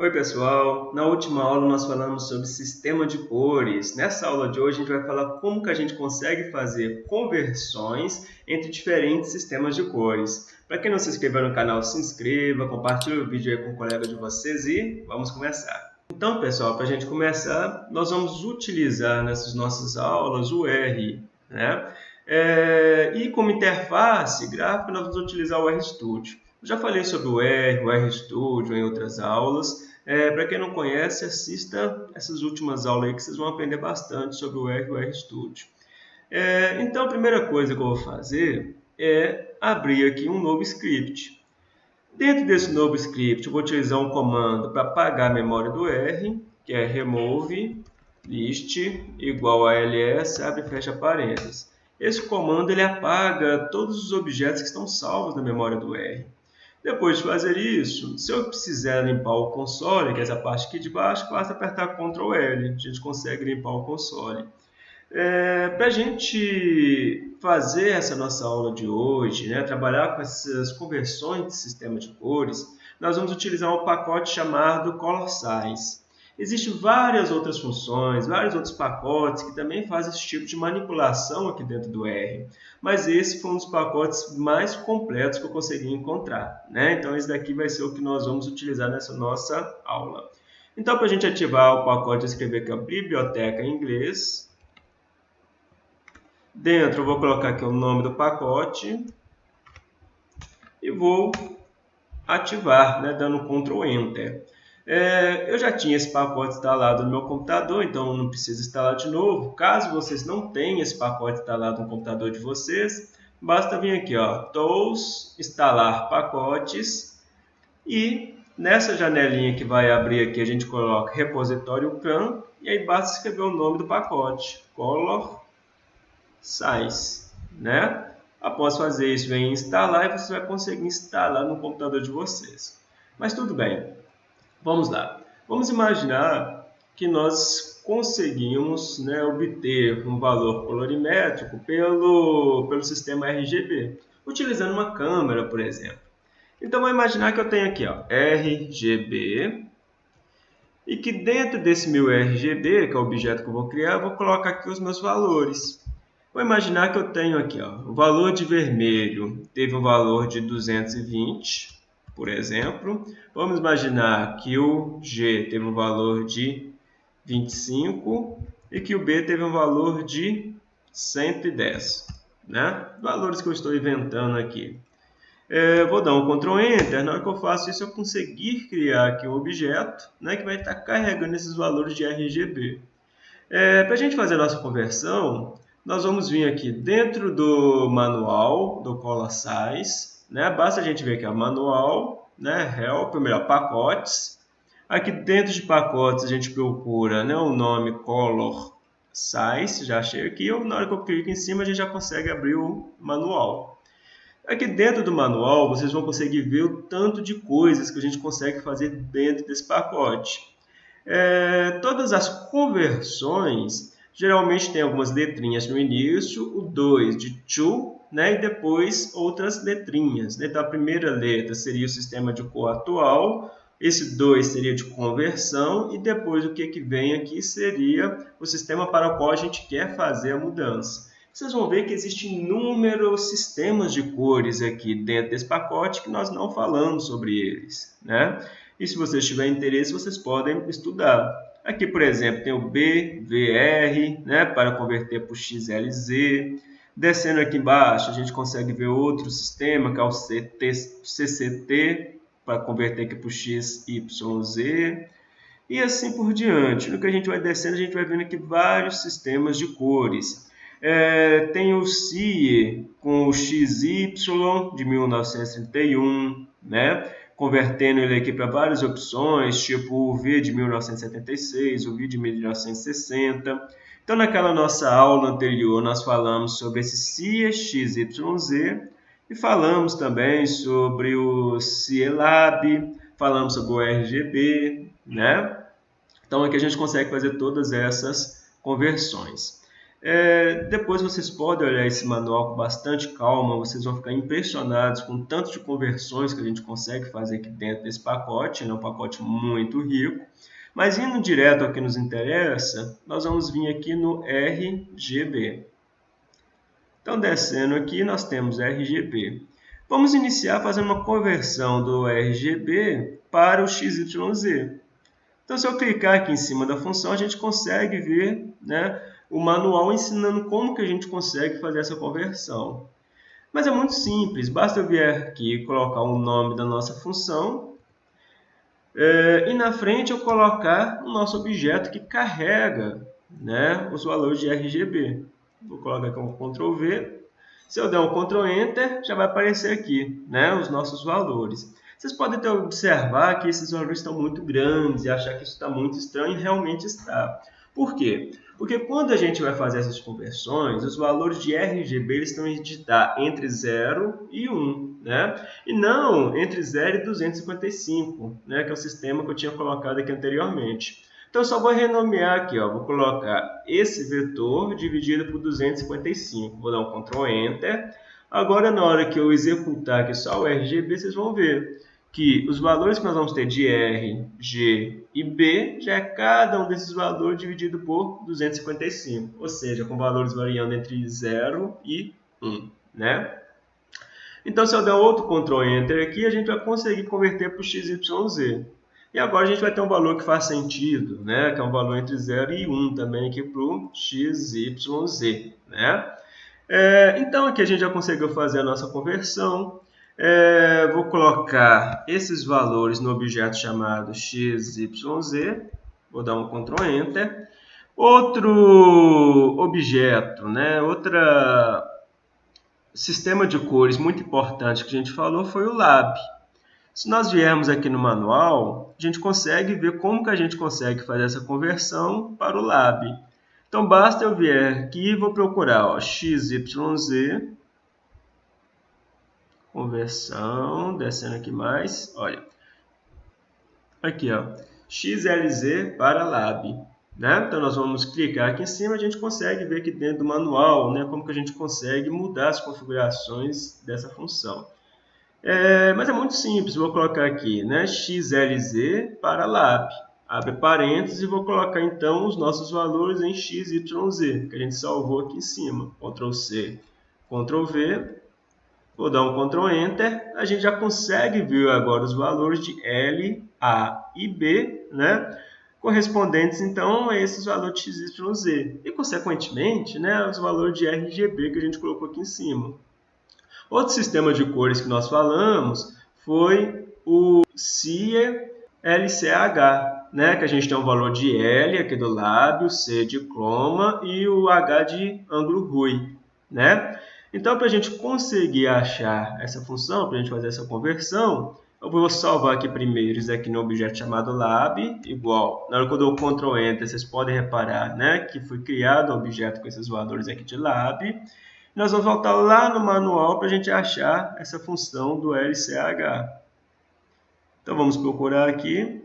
Oi pessoal, na última aula nós falamos sobre sistema de cores. Nessa aula de hoje a gente vai falar como que a gente consegue fazer conversões entre diferentes sistemas de cores. Para quem não se inscreveu no canal, se inscreva, compartilhe o vídeo aí com um colega de vocês e vamos começar. Então pessoal, para a gente começar, nós vamos utilizar nessas nossas aulas o R. Né? É, e como interface gráfica nós vamos utilizar o RStudio. Eu já falei sobre o R, o RStudio em outras aulas, é, Para quem não conhece, assista essas últimas aulas aí que vocês vão aprender bastante sobre o R e o RStudio. É, então, a primeira coisa que eu vou fazer é abrir aqui um novo script. Dentro desse novo script, eu vou utilizar um comando para apagar a memória do R, que é remove list igual a ls, abre e fecha parênteses. Esse comando ele apaga todos os objetos que estão salvos na memória do R. Depois de fazer isso, se eu precisar limpar o console, que é essa parte aqui de baixo, basta apertar Ctrl L, a gente consegue limpar o console. É, Para a gente fazer essa nossa aula de hoje, né, trabalhar com essas conversões de sistema de cores, nós vamos utilizar um pacote chamado Color. Existem várias outras funções, vários outros pacotes que também fazem esse tipo de manipulação aqui dentro do R. Mas esse foi um dos pacotes mais completos que eu consegui encontrar. Né? Então, esse daqui vai ser o que nós vamos utilizar nessa nossa aula. Então, para a gente ativar o pacote, escrever aqui a biblioteca em inglês. Dentro, eu vou colocar aqui o nome do pacote. E vou ativar, né, dando Ctrl Enter. É, eu já tinha esse pacote instalado no meu computador, então não preciso instalar de novo. Caso vocês não tenham esse pacote instalado no computador de vocês, basta vir aqui, ó, Tools, instalar pacotes e nessa janelinha que vai abrir aqui a gente coloca repositório CAN e aí basta escrever o nome do pacote, Color Size, né? Após fazer isso, vem instalar e você vai conseguir instalar no computador de vocês. Mas tudo bem, Vamos lá. Vamos imaginar que nós conseguimos né, obter um valor colorimétrico pelo, pelo sistema RGB, utilizando uma câmera, por exemplo. Então, vou imaginar que eu tenho aqui ó, RGB e que dentro desse meu RGB, que é o objeto que eu vou criar, eu vou colocar aqui os meus valores. Vou imaginar que eu tenho aqui ó, o valor de vermelho teve um valor de 220, por exemplo. Vamos imaginar que o G teve um valor de 25 e que o B teve um valor de 110. Né? Valores que eu estou inventando aqui. É, vou dar um Ctrl Enter, na hora que eu faço isso eu conseguir criar aqui um objeto né, que vai estar carregando esses valores de RGB. É, Para a gente fazer a nossa conversão, nós vamos vir aqui dentro do manual do Color Size, né? Basta a gente ver aqui, o manual, né? help, ou melhor, pacotes. Aqui dentro de pacotes a gente procura né, o nome color size, já achei aqui, ou na hora que eu clico em cima a gente já consegue abrir o manual. Aqui dentro do manual vocês vão conseguir ver o tanto de coisas que a gente consegue fazer dentro desse pacote. É, todas as conversões geralmente tem algumas letrinhas no início, o 2 de to né? e depois outras letrinhas. Né? Então, a primeira letra seria o sistema de cor atual, esse 2 seria de conversão, e depois o que, que vem aqui seria o sistema para o qual a gente quer fazer a mudança. Vocês vão ver que existem inúmeros sistemas de cores aqui dentro desse pacote que nós não falamos sobre eles. Né? E se vocês tiverem interesse, vocês podem estudar. Aqui, por exemplo, tem o BVR, né, para converter para o XLZ. Descendo aqui embaixo, a gente consegue ver outro sistema, que é o CT, CCT, para converter aqui para o XYZ, e assim por diante. No que a gente vai descendo, a gente vai vendo aqui vários sistemas de cores. É, tem o CIE com o XY de 1931, né? convertendo ele aqui para várias opções, tipo o V de 1976, o V de 1960. Então, naquela nossa aula anterior, nós falamos sobre esse CIE-XYZ e falamos também sobre o CIELAB, falamos sobre o RGB, né? Então, aqui a gente consegue fazer todas essas conversões. É, depois vocês podem olhar esse manual com bastante calma, vocês vão ficar impressionados com o tanto de conversões que a gente consegue fazer aqui dentro desse pacote, é né? um pacote muito rico. Mas indo direto ao que nos interessa, nós vamos vir aqui no RGB. Então, descendo aqui, nós temos RGB. Vamos iniciar fazendo uma conversão do RGB para o XYZ. Então, se eu clicar aqui em cima da função, a gente consegue ver né, o manual ensinando como que a gente consegue fazer essa conversão. Mas é muito simples, basta eu vir aqui e colocar o nome da nossa função é, e na frente eu colocar o nosso objeto que carrega né, os valores de RGB. Vou colocar um Ctrl V. Se eu der um Ctrl Enter, já vai aparecer aqui né, os nossos valores. Vocês podem ter observar que esses valores estão muito grandes e achar que isso está muito estranho e realmente está. Por quê? Porque quando a gente vai fazer essas conversões, os valores de RGB eles estão estar entre 0 e 1, né? E não entre 0 e 255, né? que é o sistema que eu tinha colocado aqui anteriormente. Então, eu só vou renomear aqui, ó, vou colocar esse vetor dividido por 255. Vou dar um Ctrl Enter. Agora, na hora que eu executar aqui só o RGB, vocês vão ver que os valores que nós vamos ter de R, G e B já é cada um desses valores dividido por 255, ou seja, com valores variando entre 0 e 1. Né? Então, se eu der outro Ctrl Enter aqui, a gente vai conseguir converter para o XYZ. E agora a gente vai ter um valor que faz sentido, né? que é um valor entre 0 e 1 também aqui para o XYZ. Né? É, então, aqui a gente já conseguiu fazer a nossa conversão. É, vou colocar esses valores no objeto chamado XYZ. Vou dar um Ctrl Enter. Outro objeto, né? Outra sistema de cores muito importante que a gente falou foi o Lab. Se nós viermos aqui no manual, a gente consegue ver como que a gente consegue fazer essa conversão para o Lab. Então, basta eu vir aqui e vou procurar ó, XYZ conversão, descendo aqui mais, olha, aqui ó, XLZ para Lab, né? Então nós vamos clicar aqui em cima, a gente consegue ver aqui dentro do manual, né, como que a gente consegue mudar as configurações dessa função. É, mas é muito simples, vou colocar aqui, né, XLZ para Lab, abre parênteses e vou colocar então os nossos valores em XYZ, que a gente salvou aqui em cima, Ctrl C, Ctrl V, Vou dar um Ctrl Enter, a gente já consegue ver agora os valores de L, A e B, né? correspondentes então a esses valores de x, y, z. E, consequentemente, né, os valores de RGB que a gente colocou aqui em cima. Outro sistema de cores que nós falamos foi o CIE LCH, né, que a gente tem um valor de L aqui do lábio, C de croma e o H de ângulo Rui. Né? Então, para a gente conseguir achar essa função, para a gente fazer essa conversão, eu vou salvar aqui primeiro isso aqui no objeto chamado lab, igual. Na hora que eu dou Ctrl Enter, vocês podem reparar né, que foi criado um objeto com esses valores aqui de lab. Nós vamos voltar lá no manual para a gente achar essa função do LCH. Então, vamos procurar aqui.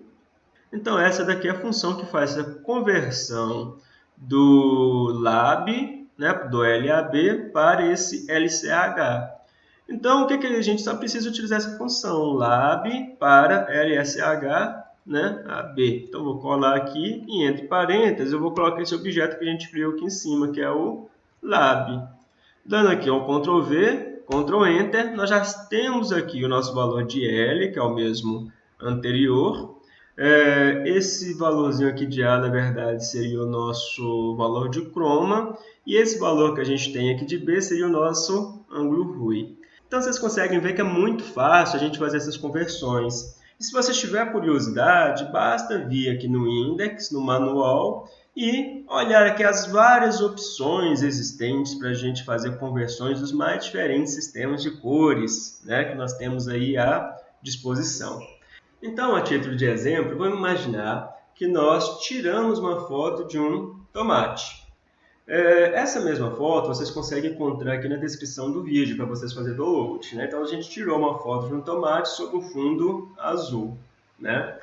Então, essa daqui é a função que faz essa conversão do lab né, do LAB para esse LCH. Então, o que, que a gente só precisa utilizar essa função lab para LSH né, AB. Então, vou colar aqui e entre parênteses eu vou colocar esse objeto que a gente criou aqui em cima, que é o lab. Dando aqui um Ctrl V, Ctrl Enter, nós já temos aqui o nosso valor de L, que é o mesmo anterior, é, esse valorzinho aqui de A, na verdade, seria o nosso valor de croma. E esse valor que a gente tem aqui de B seria o nosso ângulo Rui. Então, vocês conseguem ver que é muito fácil a gente fazer essas conversões. E se você tiver curiosidade, basta vir aqui no index, no manual, e olhar aqui as várias opções existentes para a gente fazer conversões dos mais diferentes sistemas de cores né, que nós temos aí à disposição. Então, a título de exemplo, vamos imaginar que nós tiramos uma foto de um tomate. É, essa mesma foto vocês conseguem encontrar aqui na descrição do vídeo para vocês fazerem download. Né? Então, a gente tirou uma foto de um tomate sob um fundo azul. Né?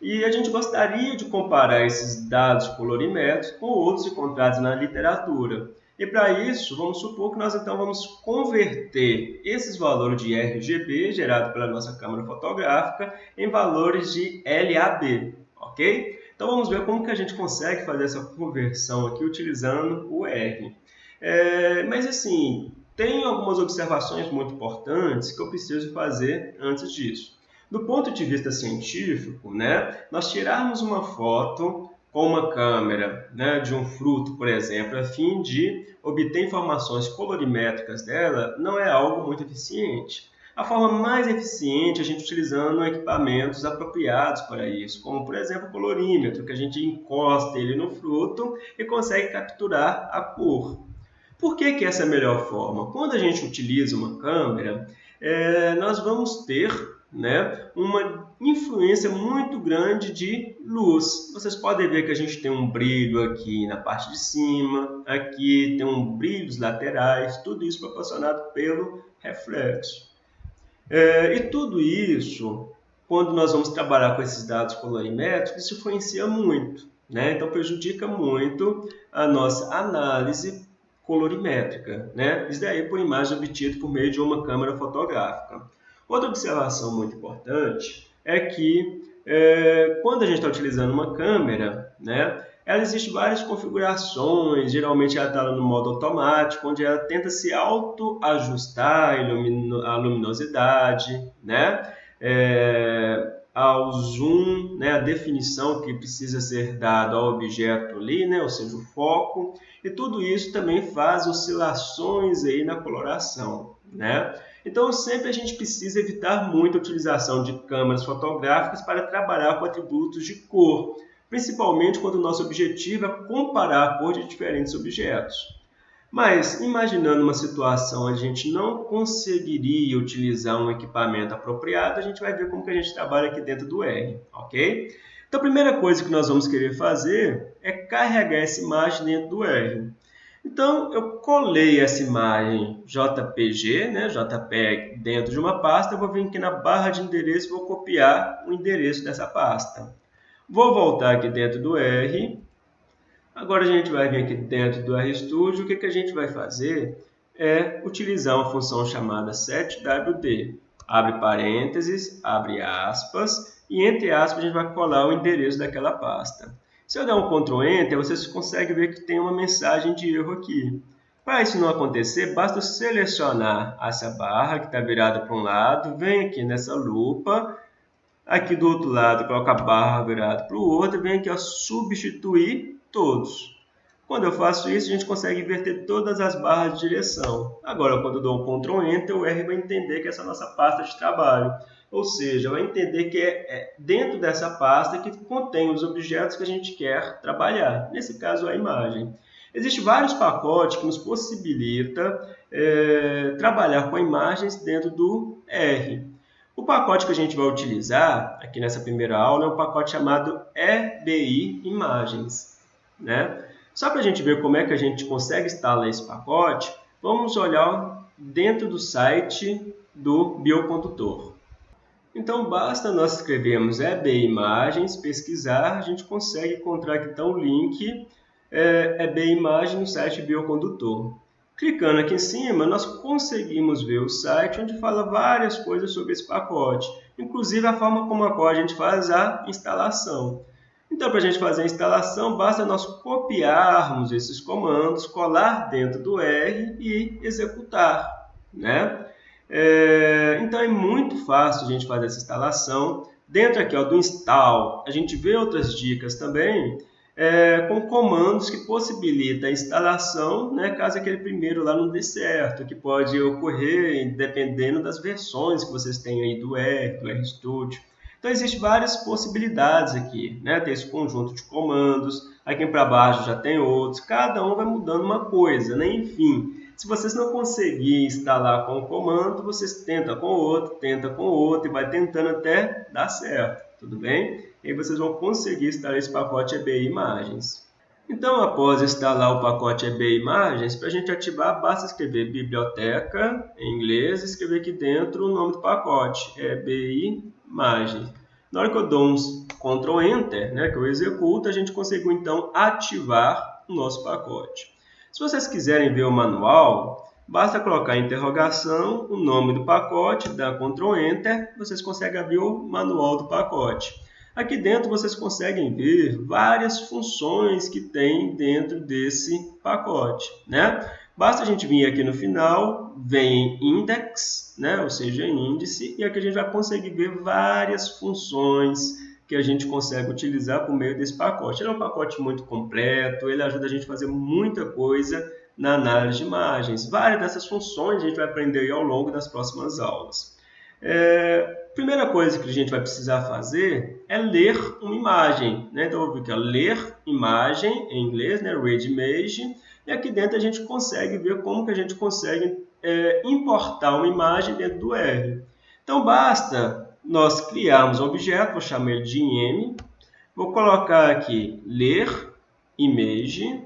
E a gente gostaria de comparar esses dados colorimétricos com outros encontrados na literatura. E para isso, vamos supor que nós então vamos converter esses valores de RGB gerado pela nossa câmera fotográfica em valores de LAB, ok? Então vamos ver como que a gente consegue fazer essa conversão aqui utilizando o R. É, mas assim, tem algumas observações muito importantes que eu preciso fazer antes disso. Do ponto de vista científico, né, nós tirarmos uma foto com uma câmera né, de um fruto, por exemplo, a fim de obter informações colorimétricas dela, não é algo muito eficiente. A forma mais eficiente é a gente utilizando equipamentos apropriados para isso, como por exemplo o colorímetro, que a gente encosta ele no fruto e consegue capturar a cor. Por que, que essa é a melhor forma? Quando a gente utiliza uma câmera, é, nós vamos ter né, uma influência muito grande de luz. Vocês podem ver que a gente tem um brilho aqui na parte de cima, aqui tem um brilhos laterais, tudo isso proporcionado pelo reflexo. É, e tudo isso, quando nós vamos trabalhar com esses dados colorimétricos, isso influencia muito. Né? Então prejudica muito a nossa análise colorimétrica. Né? Isso daí por imagem obtida por meio de uma câmera fotográfica. Outra observação muito importante é que é, quando a gente está utilizando uma câmera, né, ela existe várias configurações, geralmente ela está no modo automático, onde ela tenta se auto-ajustar a luminosidade, né, é, ao zoom, né, a definição que precisa ser dada ao objeto ali, né, ou seja, o foco, e tudo isso também faz oscilações aí na coloração, né? Então, sempre a gente precisa evitar muito a utilização de câmeras fotográficas para trabalhar com atributos de cor, principalmente quando o nosso objetivo é comparar a cor de diferentes objetos. Mas, imaginando uma situação onde a gente não conseguiria utilizar um equipamento apropriado, a gente vai ver como que a gente trabalha aqui dentro do R, ok? Então, a primeira coisa que nós vamos querer fazer é carregar essa imagem dentro do R. Então, eu colei essa imagem JPG, né, JPEG, dentro de uma pasta, eu vou vir aqui na barra de endereço e vou copiar o endereço dessa pasta. Vou voltar aqui dentro do R. Agora a gente vai vir aqui dentro do RStudio. O que, que a gente vai fazer é utilizar uma função chamada setwd. Abre parênteses, abre aspas, e entre aspas a gente vai colar o endereço daquela pasta. Se eu der um Ctrl Enter, você consegue ver que tem uma mensagem de erro aqui. Para isso não acontecer, basta selecionar essa barra que está virada para um lado, vem aqui nessa lupa, aqui do outro lado coloca a barra virada para o outro, vem aqui ó, substituir todos. Quando eu faço isso, a gente consegue inverter todas as barras de direção. Agora, quando eu dou um Ctrl Enter, o R vai entender que essa é a nossa pasta de trabalho. Ou seja, vai entender que é, é dentro dessa pasta que contém os objetos que a gente quer trabalhar, nesse caso a imagem. Existem vários pacotes que nos possibilita é, trabalhar com imagens dentro do R. O pacote que a gente vai utilizar aqui nessa primeira aula é um pacote chamado EBI Imagens. Né? Só para a gente ver como é que a gente consegue instalar esse pacote, vamos olhar dentro do site do biocondutor. Então, basta nós escrevermos EB Imagens, pesquisar, a gente consegue encontrar então o link é, EB Imagem no site Biocondutor. Clicando aqui em cima, nós conseguimos ver o site onde fala várias coisas sobre esse pacote, inclusive a forma como a qual a gente faz a instalação. Então, para a gente fazer a instalação, basta nós copiarmos esses comandos, colar dentro do R e executar. Né? É, então é muito fácil a gente fazer essa instalação. Dentro aqui ó, do install, a gente vê outras dicas também é, com comandos que possibilitam a instalação, né, caso aquele primeiro lá não dê certo, que pode ocorrer dependendo das versões que vocês têm aí do R, do RStudio. Então existem várias possibilidades aqui, né? Tem esse conjunto de comandos, aqui para baixo já tem outros, cada um vai mudando uma coisa, né? Enfim, se vocês não conseguirem instalar com um comando, vocês tentam com outro, tenta com outro e vai tentando até dar certo, tudo bem? E aí vocês vão conseguir instalar esse pacote EBI Imagens. Então, após instalar o pacote EBI Imagens, para a gente ativar, basta escrever biblioteca em inglês e escrever aqui dentro o nome do pacote, EBI Imagens. Na hora que eu dou um Ctrl Enter, né, que eu executo, a gente conseguiu então ativar o nosso pacote. Se vocês quiserem ver o manual, basta colocar interrogação, o nome do pacote, dar Ctrl Enter, vocês conseguem abrir o manual do pacote. Aqui dentro vocês conseguem ver várias funções que tem dentro desse pacote. Né? Basta a gente vir aqui no final, vem index, né? ou seja, índice, e aqui a gente vai conseguir ver várias funções que a gente consegue utilizar por meio desse pacote. Ele é um pacote muito completo, ele ajuda a gente a fazer muita coisa na análise de imagens. Várias dessas funções a gente vai aprender ao longo das próximas aulas. É, primeira coisa que a gente vai precisar fazer é ler uma imagem. Né? Então, eu vou aqui, ler imagem em inglês, né? read image, e aqui dentro a gente consegue ver como que a gente consegue é, importar uma imagem dentro do R. Então, basta nós criarmos um objeto, vou chamar ele de im, vou colocar aqui ler image,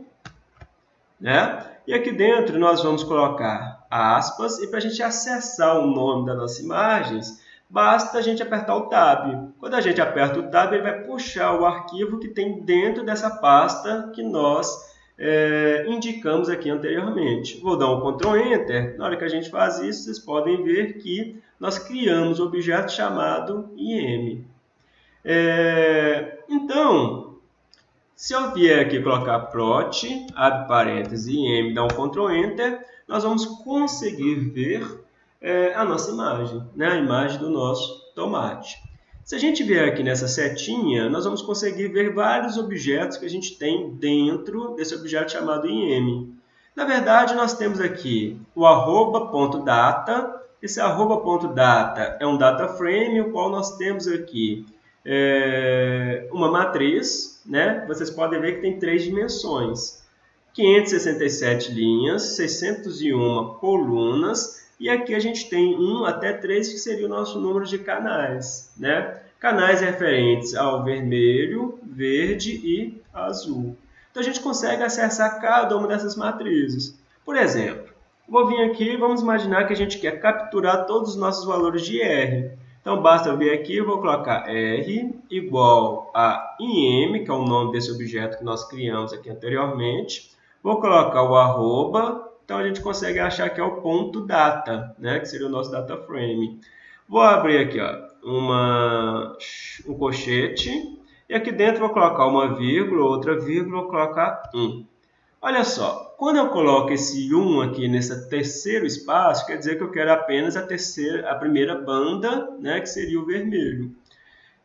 né? E aqui dentro nós vamos colocar aspas, e para a gente acessar o nome das nossas imagens, basta a gente apertar o Tab. Quando a gente aperta o Tab, ele vai puxar o arquivo que tem dentro dessa pasta que nós é, indicamos aqui anteriormente. Vou dar um Ctrl Enter. Na hora que a gente faz isso, vocês podem ver que nós criamos um objeto chamado IM. É, então, se eu vier aqui colocar prot, abre parênteses, IM, dá um Ctrl Enter, nós vamos conseguir ver é, a nossa imagem, né? a imagem do nosso tomate. Se a gente vier aqui nessa setinha, nós vamos conseguir ver vários objetos que a gente tem dentro desse objeto chamado IM. Na verdade, nós temos aqui o arroba.data. Esse arroba.data é um data frame, o qual nós temos aqui é, uma matriz. Né? Vocês podem ver que tem três dimensões. 567 linhas, 601 colunas e aqui a gente tem 1 até 3, que seria o nosso número de canais. Né? Canais referentes ao vermelho, verde e azul. Então a gente consegue acessar cada uma dessas matrizes. Por exemplo, vou vir aqui vamos imaginar que a gente quer capturar todos os nossos valores de R. Então basta vir aqui, eu vou colocar R igual a IM, que é o nome desse objeto que nós criamos aqui anteriormente. Vou colocar o arroba, então a gente consegue achar que é o ponto data, né? que seria o nosso data frame. Vou abrir aqui ó, uma, um colchete e aqui dentro vou colocar uma vírgula, outra vírgula, vou colocar 1. Olha só, quando eu coloco esse 1 aqui nesse terceiro espaço, quer dizer que eu quero apenas a, terceira, a primeira banda, né, que seria o vermelho.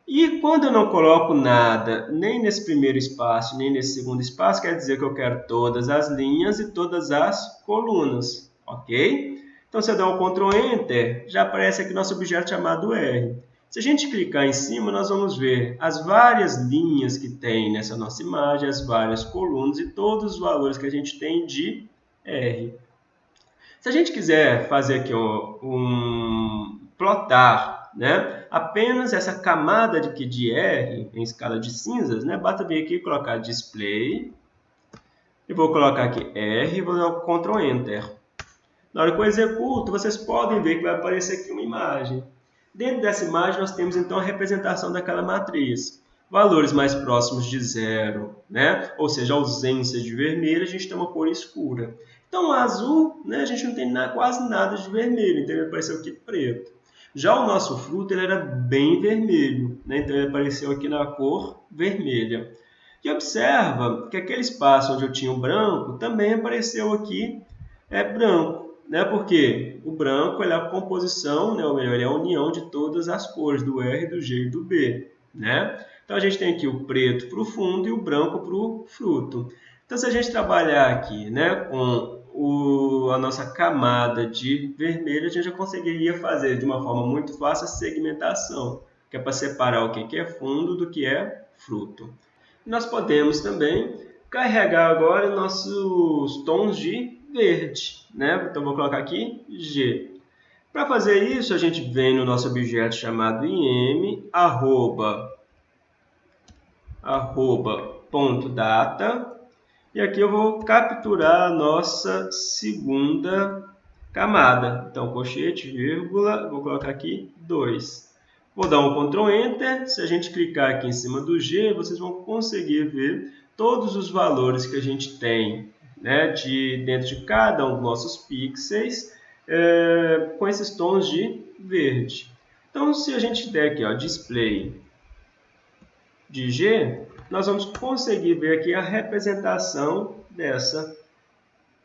E quando eu não coloco nada, nem nesse primeiro espaço, nem nesse segundo espaço, quer dizer que eu quero todas as linhas e todas as colunas, ok? Então, se eu der um Ctrl Enter, já aparece aqui nosso objeto chamado R. Se a gente clicar em cima, nós vamos ver as várias linhas que tem nessa nossa imagem, as várias colunas e todos os valores que a gente tem de R. Se a gente quiser fazer aqui um, um plotar né? Apenas essa camada de, de R em escala de cinzas, né? Basta vir aqui e colocar display. E vou colocar aqui R e vou dar o Ctrl Enter. Na hora que eu executo, vocês podem ver que vai aparecer aqui uma imagem. Dentro dessa imagem, nós temos então a representação daquela matriz. Valores mais próximos de zero, né? ou seja, ausência de vermelho, a gente tem uma cor escura. Então, azul, né, a gente não tem nada, quase nada de vermelho, então ele apareceu aqui preto. Já o nosso fruto ele era bem vermelho, né? então ele apareceu aqui na cor vermelha. E observa que aquele espaço onde eu tinha o branco também apareceu aqui é branco, né? porque o branco é a composição, né? ou melhor, é a união de todas as cores, do R, do G e do B. Né? Então a gente tem aqui o preto para o fundo e o branco para o fruto. Então se a gente trabalhar aqui né, com o, a nossa camada de vermelho, a gente já conseguiria fazer de uma forma muito fácil a segmentação, que é para separar o que é fundo do que é fruto. Nós podemos também carregar agora nossos tons de verde. Né? Então, vou colocar aqui G. Para fazer isso, a gente vem no nosso objeto chamado im, arroba, arroba ponto data, e aqui eu vou capturar a nossa segunda camada. Então, colchete, vírgula, vou colocar aqui 2. Vou dar um Ctrl Enter. Se a gente clicar aqui em cima do G, vocês vão conseguir ver todos os valores que a gente tem né, de, dentro de cada um dos nossos pixels é, com esses tons de verde. Então, se a gente der aqui, ó, display de G, nós vamos conseguir ver aqui a representação dessa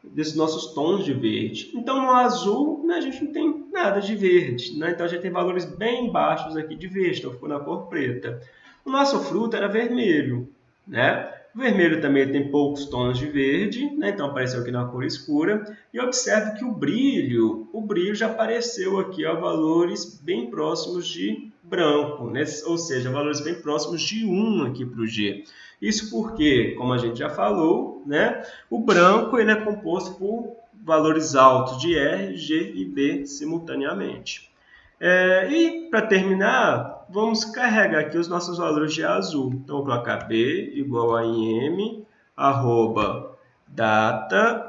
desses nossos tons de verde. Então, no azul, né, a gente não tem nada de verde. Né? Então, a gente tem valores bem baixos aqui de verde, então ficou na cor preta. O nosso fruto era vermelho. Né? O vermelho também tem poucos tons de verde, né? então apareceu aqui na cor escura. E observe que o brilho, o brilho já apareceu aqui a valores bem próximos de branco, né? ou seja, valores bem próximos de 1 aqui para o G. Isso porque, como a gente já falou, né, o branco ele é composto por valores altos de R, G e B simultaneamente. É, e, para terminar, vamos carregar aqui os nossos valores de azul. Então, vou colocar B igual a IM, arroba, data,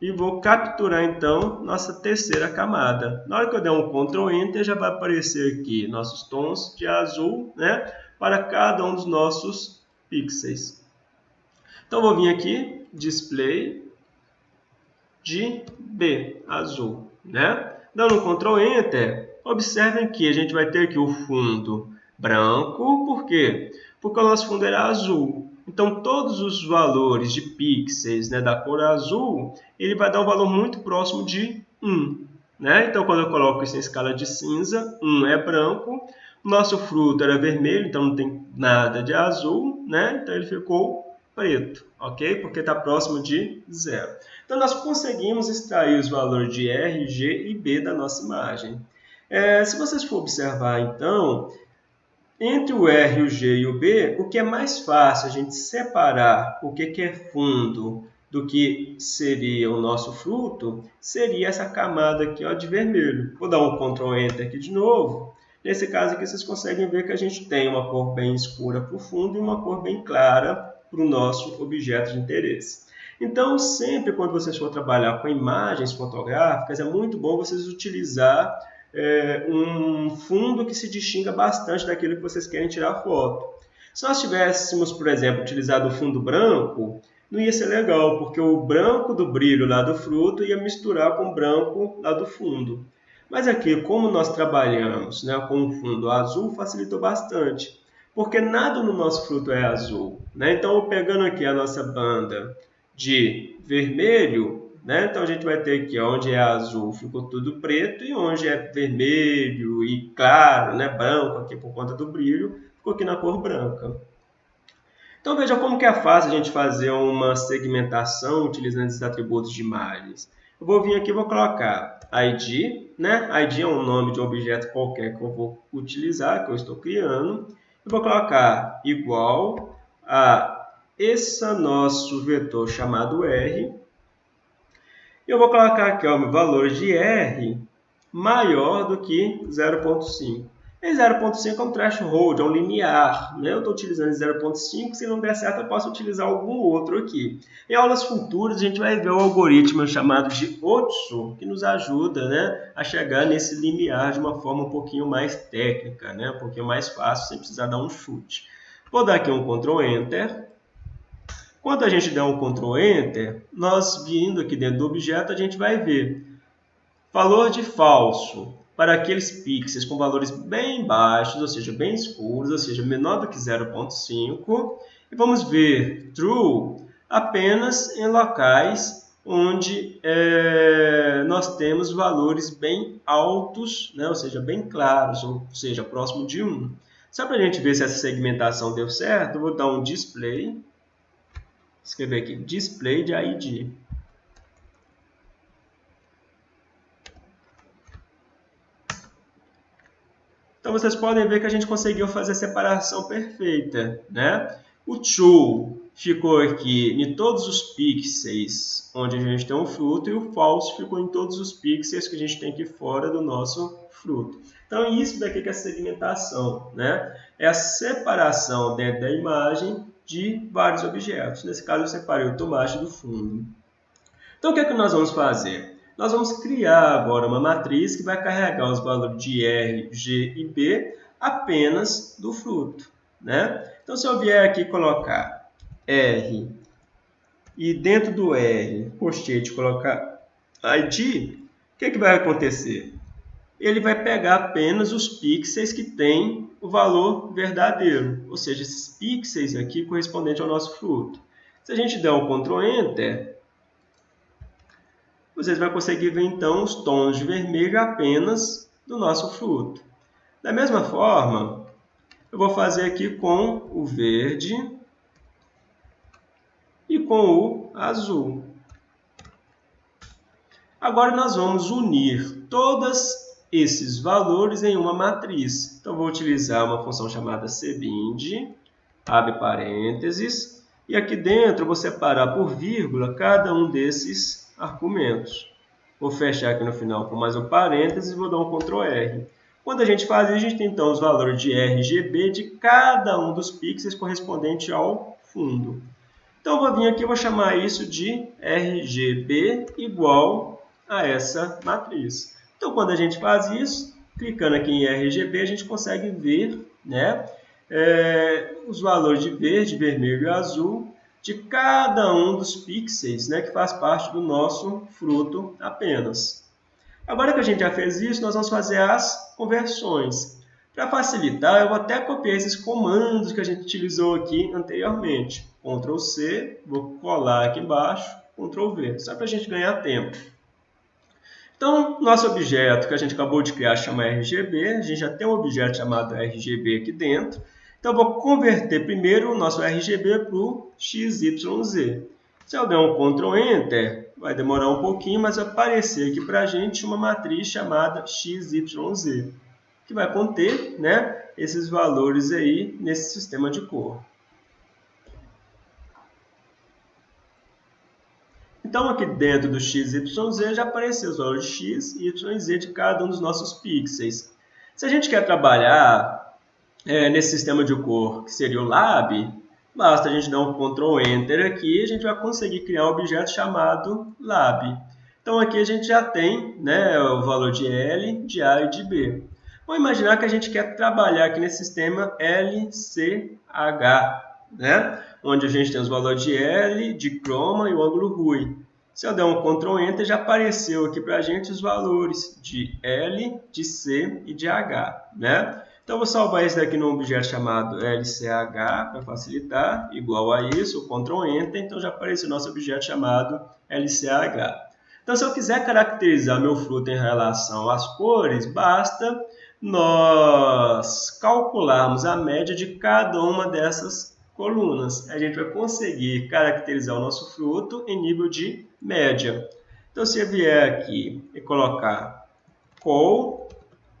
e vou capturar, então, nossa terceira camada. Na hora que eu der um Ctrl Enter, já vai aparecer aqui nossos tons de azul, né, para cada um dos nossos pixels. Então, vou vir aqui, display de B, azul, né? Dando um Ctrl Enter, observem que a gente vai ter aqui o fundo branco, por quê? Porque o nosso fundo era azul. Então, todos os valores de pixels né, da cor azul, ele vai dar um valor muito próximo de 1. Né? Então, quando eu coloco isso em escala de cinza, 1 é branco, nosso fruto era vermelho, então não tem nada de azul, né? Então ele ficou preto, ok? Porque está próximo de zero. Então nós conseguimos extrair os valores de R, G e B da nossa imagem. É, se vocês for observar, então, entre o R, o G e o B, o que é mais fácil a gente separar o que é fundo do que seria o nosso fruto, seria essa camada aqui ó, de vermelho. Vou dar um Ctrl Enter aqui de novo. Nesse caso aqui, vocês conseguem ver que a gente tem uma cor bem escura para o fundo e uma cor bem clara para o nosso objeto de interesse. Então, sempre quando vocês for trabalhar com imagens fotográficas, é muito bom vocês utilizar é, um fundo que se distinga bastante daquilo que vocês querem tirar foto. Se nós tivéssemos, por exemplo, utilizado o fundo branco, não ia ser legal, porque o branco do brilho lá do fruto ia misturar com o branco lá do fundo. Mas aqui, como nós trabalhamos né, com um fundo azul, facilitou bastante, porque nada no nosso fruto é azul. Né? Então, pegando aqui a nossa banda de vermelho, né? então a gente vai ter aqui onde é azul ficou tudo preto e onde é vermelho e claro, né, branco aqui por conta do brilho, ficou aqui na cor branca. Então veja como que é fácil a gente fazer uma segmentação utilizando esses atributos de imagens. Eu vou vir aqui e vou colocar ID, né? ID é um nome de um objeto qualquer que eu vou utilizar, que eu estou criando. Eu vou colocar igual a esse nosso vetor chamado R. Eu vou colocar aqui o valor de R maior do que 0.5. E 0.5 é um threshold, é um limiar. Né? Eu estou utilizando 0.5, se não der certo eu posso utilizar algum outro aqui. Em aulas futuras a gente vai ver o algoritmo chamado de Otsu, que nos ajuda né, a chegar nesse limiar de uma forma um pouquinho mais técnica, né? um pouquinho mais fácil, sem precisar dar um chute. Vou dar aqui um Ctrl Enter. Quando a gente der um Ctrl Enter, nós vindo aqui dentro do objeto, a gente vai ver valor de falso para aqueles pixels com valores bem baixos, ou seja, bem escuros, ou seja, menor do que 0.5. E vamos ver true apenas em locais onde é, nós temos valores bem altos, né? ou seja, bem claros, ou seja, próximo de 1. Só para a gente ver se essa segmentação deu certo, eu vou dar um display, escrever aqui, display de ID. Então vocês podem ver que a gente conseguiu fazer a separação perfeita, né? O true ficou aqui em todos os pixels onde a gente tem um fruto e o false ficou em todos os pixels que a gente tem aqui fora do nosso fruto. Então isso daqui que é a segmentação, né? É a separação dentro da imagem de vários objetos. Nesse caso eu separei o tomate do fundo. Então o que é que nós vamos fazer? nós vamos criar agora uma matriz que vai carregar os valores de R, G e B apenas do fruto. Né? Então, se eu vier aqui colocar R e dentro do R, post-it, colocar ID, o que, que vai acontecer? Ele vai pegar apenas os pixels que têm o valor verdadeiro, ou seja, esses pixels aqui correspondentes ao nosso fruto. Se a gente der um Ctrl Enter, vocês vão conseguir ver então os tons de vermelho apenas do nosso fruto. Da mesma forma, eu vou fazer aqui com o verde e com o azul. Agora nós vamos unir todos esses valores em uma matriz. Então vou utilizar uma função chamada cbind, abre parênteses, e aqui dentro vou separar por vírgula cada um desses argumentos. Vou fechar aqui no final com mais um parênteses e vou dar um Ctrl R. Quando a gente faz isso, a gente tem então os valores de RGB de cada um dos pixels correspondente ao fundo. Então, vou vir aqui e vou chamar isso de RGB igual a essa matriz. Então, quando a gente faz isso, clicando aqui em RGB, a gente consegue ver né, é, os valores de verde, vermelho e azul de cada um dos pixels né, que faz parte do nosso fruto apenas. Agora que a gente já fez isso, nós vamos fazer as conversões. Para facilitar, eu vou até copiar esses comandos que a gente utilizou aqui anteriormente. Ctrl C, vou colar aqui embaixo, Ctrl V, só para a gente ganhar tempo. Então, nosso objeto que a gente acabou de criar chama RGB, a gente já tem um objeto chamado RGB aqui dentro. Então, eu vou converter primeiro o nosso RGB para o XYZ. Se eu der um Ctrl Enter, vai demorar um pouquinho, mas vai aparecer aqui para a gente uma matriz chamada XYZ, que vai conter né, esses valores aí nesse sistema de cor. Então, aqui dentro do XYZ já apareceu os valores x, y e z de cada um dos nossos pixels. Se a gente quer trabalhar é, nesse sistema de cor, que seria o lab, basta a gente dar um Ctrl Enter aqui e a gente vai conseguir criar um objeto chamado lab. Então, aqui a gente já tem né, o valor de L, de A e de B. Vamos imaginar que a gente quer trabalhar aqui nesse sistema LCH, né? Onde a gente tem os valores de L, de chroma e o ângulo RUI. Se eu der um Ctrl Enter, já apareceu aqui para a gente os valores de L, de C e de H. Né? Então, vou salvar esse daqui num objeto chamado LCH para facilitar, igual a isso, Ctrl Enter, então já apareceu o nosso objeto chamado LCH. Então, se eu quiser caracterizar meu fruto em relação às cores, basta nós calcularmos a média de cada uma dessas colunas, a gente vai conseguir caracterizar o nosso fruto em nível de média. Então, se eu vier aqui e colocar col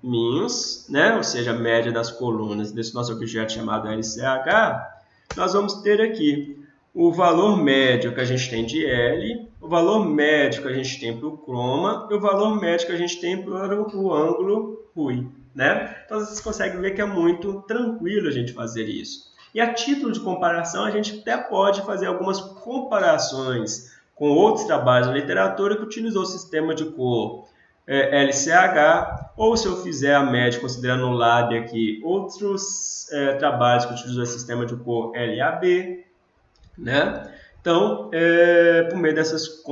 minus, né, ou seja, a média das colunas desse nosso objeto chamado LCH, nós vamos ter aqui o valor médio que a gente tem de L, o valor médio que a gente tem para o chroma e o valor médio que a gente tem para o ângulo RUI. Né? Então, vocês conseguem ver que é muito tranquilo a gente fazer isso. E a título de comparação, a gente até pode fazer algumas comparações com outros trabalhos da literatura que utilizou o sistema de cor é, LCH, ou se eu fizer a média considerando o LAB aqui, outros é, trabalhos que utilizou o sistema de cor LAB, né? Então, é, por meio dessas,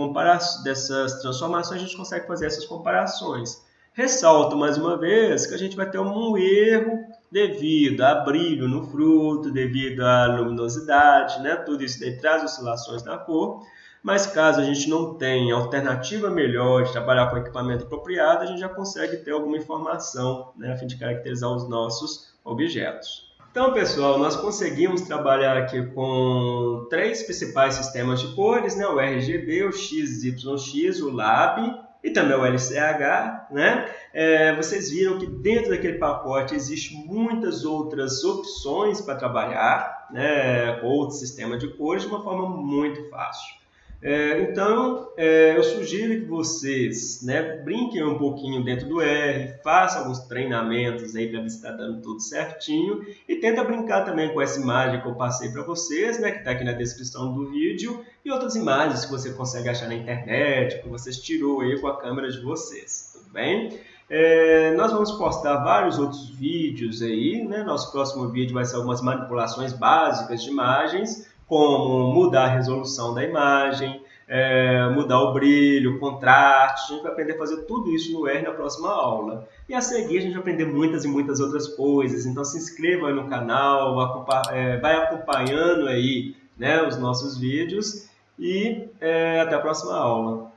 dessas transformações, a gente consegue fazer essas comparações. Ressalto mais uma vez que a gente vai ter um erro devido a brilho no fruto, devido à luminosidade, né? tudo isso daí traz oscilações na cor. Mas caso a gente não tenha alternativa melhor de trabalhar com equipamento apropriado, a gente já consegue ter alguma informação né, a fim de caracterizar os nossos objetos. Então, pessoal, nós conseguimos trabalhar aqui com três principais sistemas de cores, né? o RGB, o XYX, o LAB e também o LCH, né? É, vocês viram que dentro daquele pacote existe muitas outras opções para trabalhar, né, outro sistema de cores de uma forma muito fácil. É, então, é, eu sugiro que vocês né, brinquem um pouquinho dentro do R, façam alguns treinamentos aí para ver se está dando tudo certinho e tenta brincar também com essa imagem que eu passei para vocês, né, que está aqui na descrição do vídeo, e outras imagens que você consegue achar na internet, que vocês tirou aí com a câmera de vocês, tudo bem? É, nós vamos postar vários outros vídeos aí, né? Nosso próximo vídeo vai ser algumas manipulações básicas de imagens, como mudar a resolução da imagem, é, mudar o brilho, o contraste. A gente vai aprender a fazer tudo isso no R na próxima aula. E a seguir a gente vai aprender muitas e muitas outras coisas. Então se inscreva no canal, é, vai acompanhando aí né, os nossos vídeos e é, até a próxima aula.